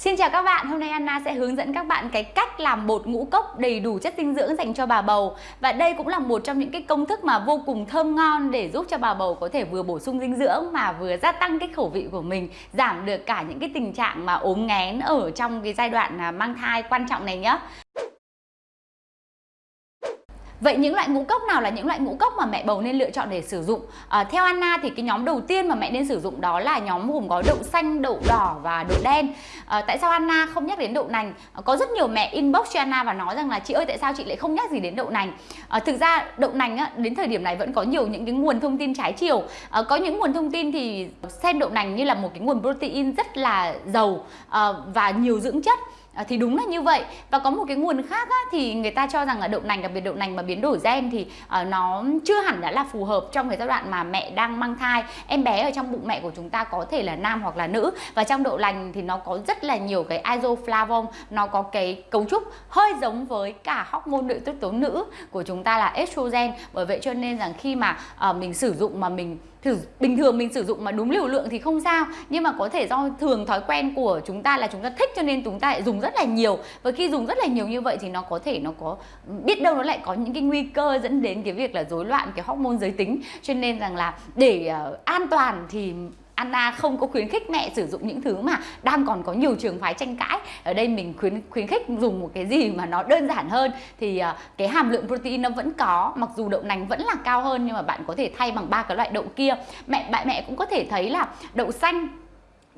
Xin chào các bạn, hôm nay Anna sẽ hướng dẫn các bạn cái cách làm bột ngũ cốc đầy đủ chất dinh dưỡng dành cho bà bầu. Và đây cũng là một trong những cái công thức mà vô cùng thơm ngon để giúp cho bà bầu có thể vừa bổ sung dinh dưỡng mà vừa gia tăng cái khẩu vị của mình Giảm được cả những cái tình trạng mà ốm nghén ở trong cái giai đoạn à, mang thai quan trọng này nhé Vậy những loại ngũ cốc nào là những loại ngũ cốc mà mẹ bầu nên lựa chọn để sử dụng? À, theo Anna thì cái nhóm đầu tiên mà mẹ nên sử dụng đó là nhóm gồm có đậu xanh, đậu đỏ và đậu đen. À, tại sao Anna không nhắc đến đậu nành? À, có rất nhiều mẹ inbox cho Anna và nói rằng là chị ơi tại sao chị lại không nhắc gì đến đậu nành? À, thực ra đậu nành á, đến thời điểm này vẫn có nhiều những cái nguồn thông tin trái chiều. À, có những nguồn thông tin thì xem đậu nành như là một cái nguồn protein rất là giàu à, và nhiều dưỡng chất À, thì đúng là như vậy. Và có một cái nguồn khác á, thì người ta cho rằng là đậu nành đặc biệt đậu nành mà biến đổi gen thì à, nó chưa hẳn đã là phù hợp trong cái giai đoạn mà mẹ đang mang thai. Em bé ở trong bụng mẹ của chúng ta có thể là nam hoặc là nữ. Và trong đậu nành thì nó có rất là nhiều cái isoflavone. Nó có cái cấu trúc hơi giống với cả hormone nội tiết tố nữ của chúng ta là estrogen. Bởi vậy cho nên rằng khi mà à, mình sử dụng mà mình thử bình thường mình sử dụng mà đúng liều lượng thì không sao. Nhưng mà có thể do thường thói quen của chúng ta là chúng ta thích cho nên chúng ta lại dùng rất là nhiều. Và khi dùng rất là nhiều như vậy thì nó có thể nó có biết đâu nó lại có những cái nguy cơ dẫn đến cái việc là rối loạn cái hormone giới tính. Cho nên rằng là để uh, an toàn thì Anna không có khuyến khích mẹ sử dụng những thứ mà đang còn có nhiều trường phái tranh cãi. Ở đây mình khuyến khuyến khích dùng một cái gì mà nó đơn giản hơn. Thì ờ, cái hàm lượng protein nó vẫn có, mặc dù đậu nành vẫn là cao hơn nhưng mà bạn có thể thay bằng ba cái loại đậu kia. Mẹ, bạn, mẹ cũng có thể thấy là đậu xanh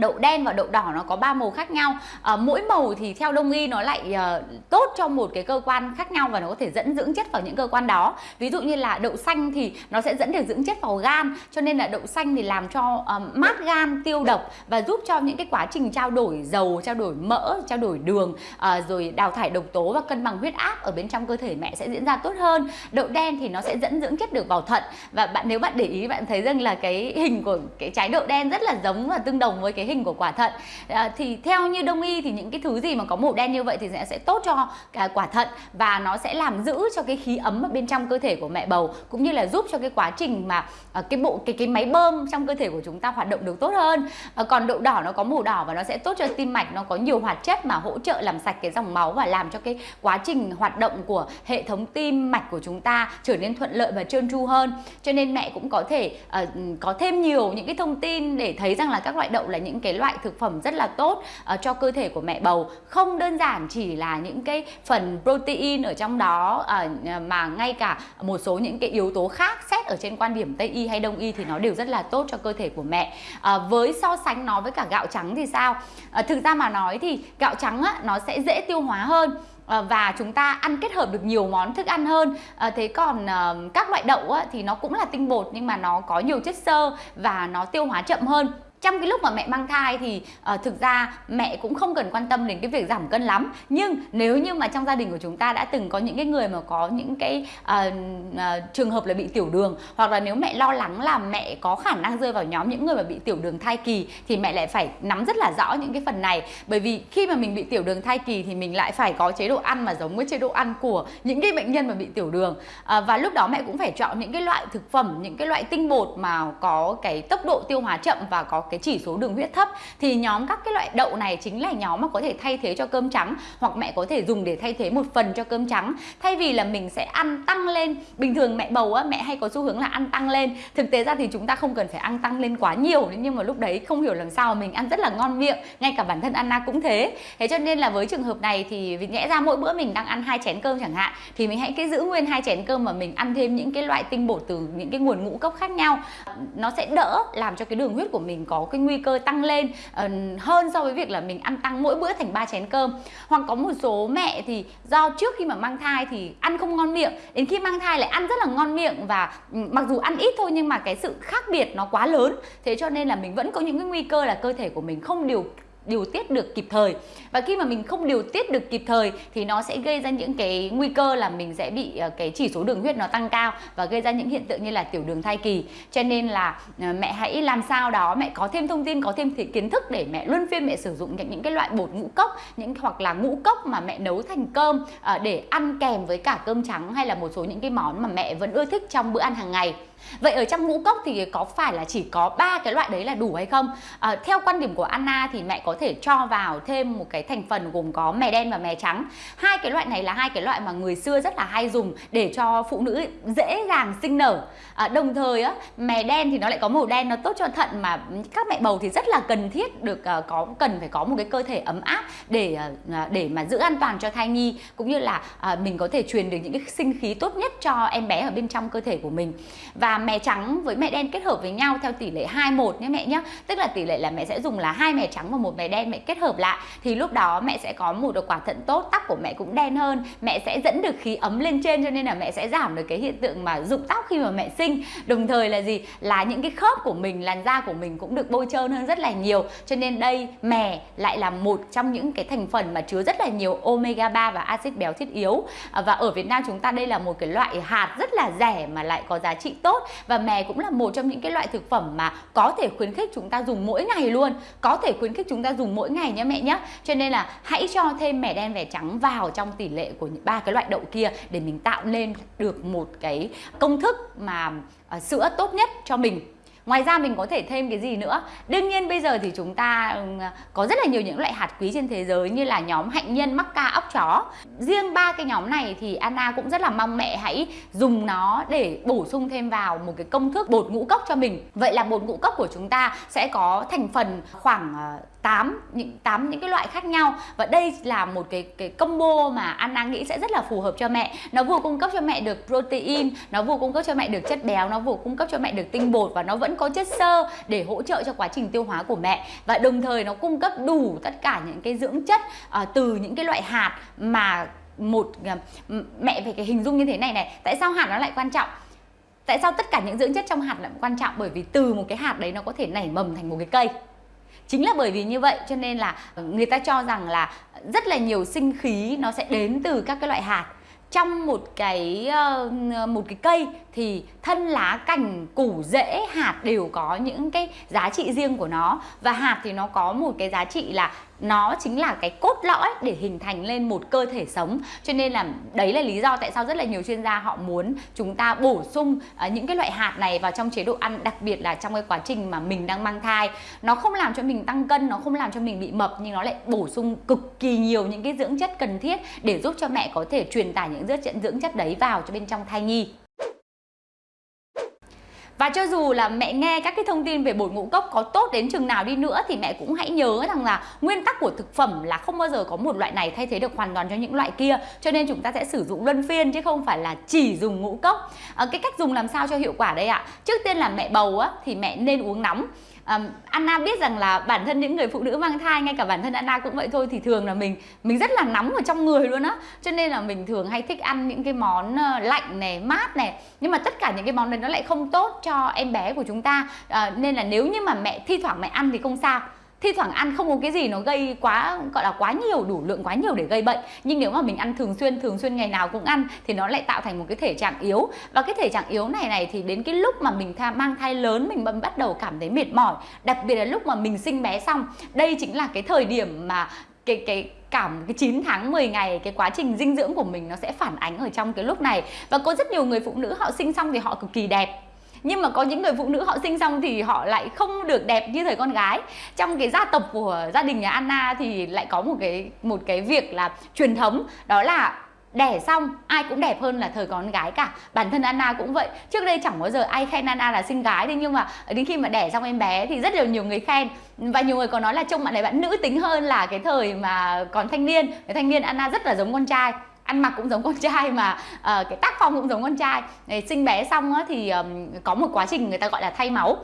đậu đen và đậu đỏ nó có ba màu khác nhau. À, mỗi màu thì theo đông y nó lại à, tốt cho một cái cơ quan khác nhau và nó có thể dẫn dưỡng chất vào những cơ quan đó. Ví dụ như là đậu xanh thì nó sẽ dẫn được dưỡng chất vào gan cho nên là đậu xanh thì làm cho à, mát gan tiêu độc và giúp cho những cái quá trình trao đổi dầu trao đổi mỡ trao đổi đường à, rồi đào thải độc tố và cân bằng huyết áp ở bên trong cơ thể mẹ sẽ diễn ra tốt hơn. Đậu đen thì nó sẽ dẫn dưỡng chất được vào thận. Và bạn nếu bạn để ý bạn thấy rằng là cái hình của cái trái đậu đen rất là giống và tương đồng với cái hình của quả thận. À, thì theo như đông y thì những cái thứ gì mà có màu đen như vậy thì sẽ, sẽ tốt cho cái quả thận và nó sẽ làm giữ cho cái khí ấm ở bên trong cơ thể của mẹ bầu cũng như là giúp cho cái quá trình mà à, cái bộ cái cái máy bơm trong cơ thể của chúng ta hoạt động được tốt hơn. À, còn đậu đỏ nó có màu đỏ và nó sẽ tốt cho tim mạch nó có nhiều hoạt chất mà hỗ trợ làm sạch cái dòng máu và làm cho cái quá trình hoạt động của hệ thống tim mạch của chúng ta trở nên thuận lợi và trơn tru hơn. Cho nên mẹ cũng có thể uh, có thêm nhiều những cái thông tin để thấy rằng là các loại đậu là những những cái loại thực phẩm rất là tốt uh, cho cơ thể của mẹ bầu. Không đơn giản chỉ là những cái phần protein ở trong đó uh, mà ngay cả một số những cái yếu tố khác xét ở trên quan điểm tây y hay đông y thì nó đều rất là tốt cho cơ thể của mẹ. Uh, với so sánh nó với cả gạo trắng thì sao? Uh, thực ra mà nói thì gạo trắng á, nó sẽ dễ tiêu hóa hơn và chúng ta ăn kết hợp được nhiều món thức ăn hơn. À, thế còn à, các loại đậu á, thì nó cũng là tinh bột nhưng mà nó có nhiều chất xơ và nó tiêu hóa chậm hơn trong cái lúc mà mẹ mang thai thì uh, thực ra mẹ cũng không cần quan tâm đến cái việc giảm cân lắm. Nhưng nếu như mà trong gia đình của chúng ta đã từng có những cái người mà có những cái uh, uh, trường hợp là bị tiểu đường hoặc là nếu mẹ lo lắng là mẹ có khả năng rơi vào nhóm những người mà bị tiểu đường thai kỳ thì mẹ lại phải nắm rất là rõ những cái phần này. Bởi vì khi mà mình bị tiểu đường thai kỳ thì mình lại phải có chế độ ăn mà giống với chế độ ăn của những cái bệnh nhân mà bị tiểu đường. Uh, và lúc đó mẹ cũng phải chọn những cái loại thực phẩm những cái loại tinh bột mà có cái tốc độ tiêu hóa chậm và có cái chỉ số đường huyết thấp, thì nhóm các cái loại đậu này chính là nhóm mà có thể thay thế cho cơm trắng, hoặc mẹ có thể dùng để thay thế một phần cho cơm trắng. Thay vì là mình sẽ ăn tăng lên, bình thường mẹ bầu á, mẹ hay có xu hướng là ăn tăng lên. Thực tế ra thì chúng ta không cần phải ăn tăng lên quá nhiều nhưng mà lúc đấy không hiểu làm sao, mình ăn rất là ngon miệng, ngay cả bản thân Anna cũng thế. Thế cho nên là với trường hợp này thì vì nhẽ ra mỗi bữa mình đang ăn hai chén cơm chẳng hạn, thì mình hãy cứ giữ nguyên hai chén cơm mà mình ăn thêm những cái loại tinh bột từ những cái nguồn ngũ cốc khác nhau. Nó sẽ đỡ làm cho cái đường huyết của mình có cái nguy cơ tăng lên uh, hơn so với việc là mình ăn tăng mỗi bữa thành ba chén cơm. Hoặc có một số mẹ thì do trước khi mà mang thai thì ăn không ngon miệng đến khi mang thai lại ăn rất là ngon miệng và ừ, mặc dù ăn ít thôi nhưng mà cái sự khác biệt nó quá lớn. Thế cho nên là mình vẫn có những cái nguy cơ là cơ thể của mình không điều điều tiết được kịp thời. Và khi mà mình không điều tiết được kịp thời thì nó sẽ gây ra những cái nguy cơ là mình sẽ bị ờ, cái chỉ số đường huyết nó tăng cao và gây ra những hiện tượng như là tiểu đường thai kỳ. Cho nên là ờ, mẹ hãy làm sao đó mẹ có thêm thông tin có thêm kiến thức để mẹ luân phiên mẹ sử dụng những, cái loại bột ngũ cốc những hoặc là ngũ cốc mà mẹ nấu thành cơm ờ, để ăn kèm với cả cơm trắng hay là một số những cái món mà mẹ vẫn ưa thích trong bữa ăn hàng ngày. Vậy ở trong ngũ cốc thì có phải là chỉ có ba cái loại đấy là đủ hay không? À, theo quan điểm của Anna thì mẹ có có thể cho vào thêm một cái thành phần gồm có mè đen và mè trắng. Hai cái loại này là hai cái loại mà người xưa rất là hay dùng để cho phụ nữ dễ dàng sinh nở. À, đồng thời á mè đen thì nó lại có màu đen nó tốt cho thận mà các mẹ bầu thì rất là cần thiết được uh, có cần phải có một cái cơ thể ấm áp để uh, để mà giữ an toàn cho thai nhi cũng như là uh, mình có thể truyền được những cái sinh khí tốt nhất cho em bé ở bên trong cơ thể của mình. Và mè trắng với mẹ đen kết hợp với nhau theo tỷ lệ 2 1 nhé mẹ nhé. Tức là tỷ lệ là mẹ sẽ dùng là hai mè trắng và một với đen, mẹ kết hợp lại. Thì lúc đó mẹ sẽ có một được quả thận tốt, tóc của mẹ cũng đen hơn. Mẹ sẽ dẫn được khí ấm lên trên cho nên là mẹ sẽ giảm được cái hiện tượng mà rụng tóc khi mà mẹ sinh. Đồng thời là gì? Là những cái khớp của mình, làn da của mình cũng được bôi trơn hơn rất là nhiều. Cho nên đây, mè lại là một trong những cái thành phần mà chứa rất là nhiều omega 3 và axit béo thiết yếu. À, và ở Việt Nam chúng ta đây là một cái loại hạt rất là rẻ mà lại có giá trị tốt. Và mè cũng là một trong những cái loại thực phẩm mà có thể khuyến khích chúng ta dùng mỗi ngày luôn. Có thể khuyến khích chúng ta dùng mỗi ngày nhé mẹ nhé cho nên là hãy cho thêm mẻ đen vẻ trắng vào trong tỷ lệ của ba cái loại đậu kia để mình tạo lên được một cái công thức mà uh, sữa tốt nhất cho mình Ngoài ra mình có thể thêm cái gì nữa? Đương nhiên bây giờ thì chúng ta có rất là nhiều những loại hạt quý trên thế giới như là nhóm hạnh nhân, mắc ca, óc chó. Riêng ba cái nhóm này thì Anna cũng rất là mong mẹ hãy dùng nó để bổ sung thêm vào một cái công thức bột ngũ cốc cho mình. Vậy là bột ngũ cốc của chúng ta sẽ có thành phần khoảng à, 8 những 8 những cái loại khác nhau và đây là một cái cái combo mà Anna nghĩ sẽ rất là phù hợp cho mẹ. Nó vừa cung cấp cho mẹ được protein, nó vừa cung cấp cho mẹ được chất béo, nó vừa cung cấp cho mẹ được tinh bột và nó vẫn có chất xơ để hỗ trợ cho quá trình tiêu hóa của mẹ và đồng thời nó cung cấp đủ tất cả những cái dưỡng chất uh, từ những cái loại hạt mà một uh, mẹ phải cái hình dung như thế này này. Tại sao hạt nó lại quan trọng? Tại sao tất cả những dưỡng chất trong hạt lại quan trọng? Bởi vì từ một cái hạt đấy nó có thể nảy mầm thành một cái cây chính là bởi vì như vậy cho nên là ờ, người ta cho rằng là rất là nhiều sinh khí nó sẽ đến từ các cái loại hạt. Trong một cái ờ, một cái cây thì thân lá cành, củ, rễ, hạt đều có những cái giá trị riêng của nó. Và hạt thì nó có một cái giá trị là nó chính là cái cốt lõi để hình thành lên một cơ thể sống. Cho nên là đấy là lý do tại sao rất là nhiều chuyên gia họ muốn chúng ta bổ sung uh, những cái loại hạt này vào trong chế độ ăn đặc biệt là trong cái quá trình mà mình đang mang thai. Nó không làm cho mình tăng cân nó không làm cho mình bị mập nhưng nó lại bổ sung cực kỳ nhiều những cái dưỡng chất cần thiết để giúp cho mẹ có thể truyền tải những dưỡng chất dưỡng chất đấy vào cho bên trong thai nhi và cho dù là mẹ nghe các cái thông tin về bột ngũ cốc có tốt đến chừng nào đi nữa thì mẹ cũng hãy nhớ rằng là nguyên tắc của thực phẩm là không bao giờ có một loại này thay thế được hoàn toàn cho những loại kia. Cho nên chúng ta sẽ sử dụng luân phiên chứ không phải là chỉ dùng ngũ cốc. À, cái cách dùng làm sao cho hiệu quả đây ạ? Trước tiên là mẹ bầu á thì mẹ nên uống nóng um, Anna biết rằng là bản thân những người phụ nữ mang thai ngay cả bản thân Anna cũng vậy thôi thì thường là mình mình rất là nóng ở trong người luôn á. Cho nên là mình thường hay thích ăn những cái món ờ, lạnh này mát này nhưng mà tất cả những cái món đấy nó lại không tốt cho em bé của chúng ta. À, nên là nếu như mà mẹ thi thoảng mẹ ăn thì không sao thi thoảng ăn không có cái gì nó gây quá gọi là quá nhiều đủ lượng quá nhiều để gây bệnh. Nhưng nếu mà mình ăn thường xuyên thường xuyên ngày nào cũng ăn thì nó lại tạo thành một cái thể trạng yếu. Và cái thể trạng yếu này này thì đến cái lúc mà mình tha, mang thai lớn mình bắt đầu cảm thấy mệt mỏi. Đặc biệt là lúc mà mình sinh bé xong đây chính là cái thời điểm mà cái cái cảm cái 9 tháng 10 ngày cái quá trình dinh dưỡng của mình nó sẽ phản ánh ở trong cái lúc này. Và có rất nhiều người phụ nữ họ sinh xong thì họ cực kỳ đẹp nhưng mà có những người phụ nữ họ sinh xong thì họ lại không được đẹp như thời con gái. Trong cái gia tộc của gia đình nhà Anna thì lại có một cái một cái việc là truyền thống, đó là đẻ xong, ai cũng đẹp hơn là thời con gái cả. Bản thân Anna cũng vậy. Trước đây chẳng bao giờ ai khen Anna là xinh gái thế nhưng mà đến khi mà đẻ xong em bé thì rất là nhiều người khen. Và nhiều người còn nói là trông bạn này bạn nữ tính hơn là cái thời mà còn thanh niên. Cái thanh niên Anna rất là giống con trai ăn mặc cũng giống con trai mà uh, cái tác phong cũng giống con trai. Để sinh bé xong á, thì um, có một quá trình người ta gọi là thay máu.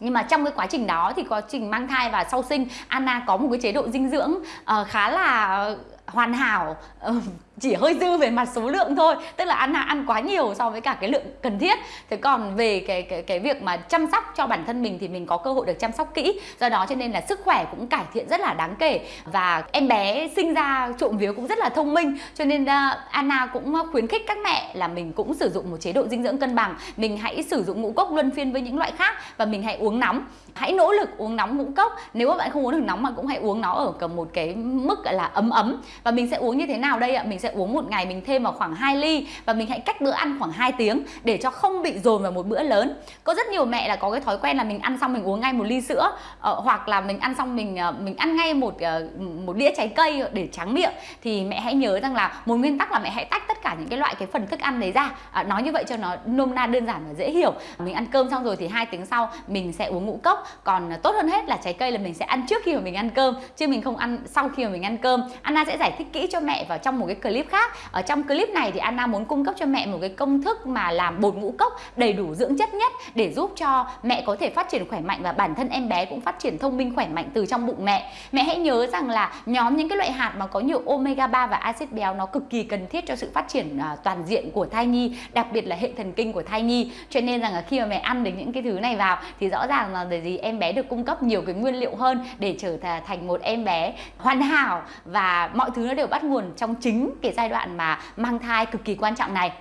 Nhưng mà trong cái quá trình đó thì quá trình mang thai và sau sinh Anna có một cái chế độ dinh dưỡng uh, khá là hoàn hảo uh, chỉ hơi dư về mặt số lượng thôi, tức là ăn ăn quá nhiều so với cả cái lượng cần thiết. Thế còn về cái cái cái việc mà chăm sóc cho bản thân mình thì mình có cơ hội được chăm sóc kỹ. Do đó cho nên là sức khỏe cũng cải thiện rất là đáng kể. Và em bé sinh ra trộm vía cũng rất là thông minh. Cho nên ờ, Anna cũng khuyến khích các mẹ là mình cũng sử dụng một chế độ dinh dưỡng cân bằng. Mình hãy sử dụng ngũ cốc luân phiên với những loại khác và mình hãy uống nóng. Hãy nỗ lực uống nóng ngũ cốc. Nếu mà bạn không uống được nóng mà cũng hãy uống nó ở cầm một cái mức, gọi là, ấm ấm. Và mình sẽ uống như thế nào đây ạ? Mình sẽ sẽ uống một ngày mình thêm vào khoảng 2 ly và mình hãy cách bữa ăn khoảng 2 tiếng để cho không bị dồn vào một bữa lớn. Có rất nhiều mẹ là có cái thói quen là mình ăn xong mình uống ngay một ly sữa uh, hoặc là mình ăn xong mình uh, mình ăn ngay một uh, một đĩa trái cây để tráng miệng. Thì mẹ hãy nhớ rằng là một nguyên tắc là mẹ hãy tách tất cả những cái loại cái phần thức ăn đấy ra. À, nói như vậy cho nó nôm na đơn giản và dễ hiểu. Mình ăn cơm xong rồi thì hai tiếng sau mình sẽ uống ngũ cốc. Còn tốt hơn hết là trái cây là mình sẽ ăn trước khi mà mình ăn cơm chứ mình không ăn sau khi mà mình ăn cơm. Anna sẽ giải thích kỹ cho mẹ vào trong một cái clip clip khác. Ở trong clip này thì Anna muốn cung cấp cho mẹ một cái công thức mà làm bột ngũ cốc đầy đủ dưỡng chất nhất để giúp cho mẹ có thể phát triển khỏe mạnh và bản thân em bé cũng phát triển thông minh khỏe mạnh từ trong bụng mẹ. Mẹ hãy nhớ rằng là nhóm những cái loại hạt mà có nhiều omega 3 và axit béo nó cực kỳ cần thiết cho sự phát triển à, toàn diện của thai nhi, đặc biệt là hệ thần kinh của thai nhi. Cho nên rằng là khi mà mẹ ăn được những cái thứ này vào thì rõ ràng là để gì em bé được cung cấp nhiều cái nguyên liệu hơn để trở thành một em bé hoàn hảo và mọi thứ nó đều bắt nguồn trong chính cái giai đoạn mà mang thai cực kỳ quan trọng này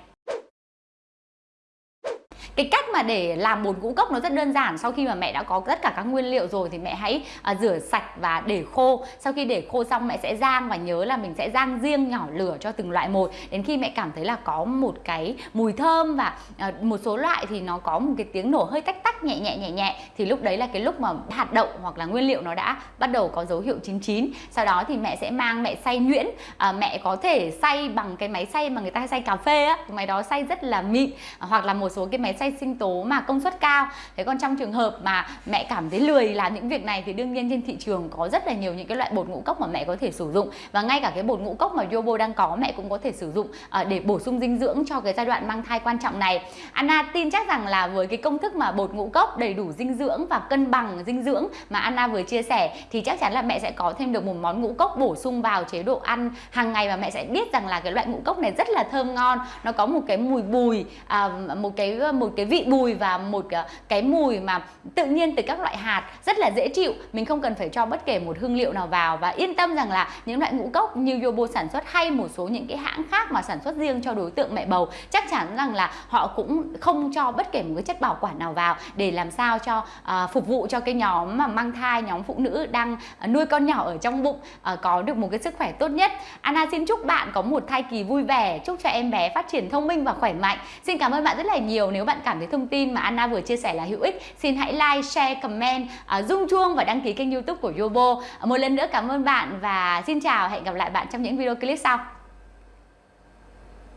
cái cách mà để làm bột ngũ cốc nó rất đơn giản. Sau khi mà mẹ đã có tất cả các nguyên liệu rồi thì mẹ hãy uh, rửa sạch và để khô. Sau khi để khô xong mẹ sẽ rang và nhớ là mình sẽ rang riêng nhỏ lửa cho từng loại một. Đến khi mẹ cảm thấy là có một cái mùi thơm và uh, một số loại thì nó có một cái tiếng nổ hơi tách tách nhẹ nhẹ nhẹ nhẹ thì lúc đấy là cái lúc mà hạt đậu hoặc là nguyên liệu nó đã bắt đầu có dấu hiệu chín chín. Sau đó thì mẹ sẽ mang mẹ xay nhuyễn. À, mẹ có thể xay bằng cái máy xay mà người ta hay xay cà phê á. Máy đó xay rất là mịn. Hoặc là một số cái máy xay sinh tố mà công suất cao. Thế còn trong trường hợp mà mẹ cảm thấy lười làm những việc này thì đương nhiên trên thị trường có rất là nhiều những cái loại bột ngũ cốc mà mẹ có thể sử dụng. Và ngay cả cái bột ngũ cốc mà Yobo đang có mẹ cũng có thể sử dụng ờ, để bổ sung dinh dưỡng cho cái giai đoạn mang thai quan trọng này. Anna tin chắc rằng là với cái công thức mà bột ngũ cốc đầy đủ dinh dưỡng và cân bằng dinh dưỡng mà Anna vừa chia sẻ thì chắc chắn là mẹ sẽ có thêm được một món ngũ cốc bổ sung vào chế độ ăn hàng ngày. Và mẹ sẽ biết rằng là cái loại ngũ cốc này rất là thơm ngon nó có một cái mùi bùi à, một cái ờ, một cái vị bùi và một ờ, cái mùi mà tự nhiên từ các loại hạt rất là dễ chịu. Mình không cần phải cho bất kể một hương liệu nào vào và yên tâm rằng là những loại ngũ cốc như Yobo sản xuất hay một số những cái hãng khác mà sản xuất riêng cho đối tượng mẹ bầu chắc chắn rằng là họ cũng không cho bất kể một cái chất bảo quản nào vào để làm sao cho uh, phục vụ cho cái nhóm mà mang thai nhóm phụ nữ đang ờ, nuôi con nhỏ ở trong bụng uh, có được một cái sức khỏe tốt nhất. Anna xin chúc bạn có một thai kỳ vui vẻ chúc cho em bé phát triển thông minh và khỏe mạnh. Xin cảm ơn bạn rất là nhiều. Nếu bạn cảm thấy thông tin mà Anna vừa chia sẻ là hữu ích. Xin hãy like, share, comment, uh, rung chuông và đăng ký kênh youtube của Yobo. Ờ, một lần nữa cảm ơn bạn và xin chào hẹn gặp lại bạn trong những video clip sau.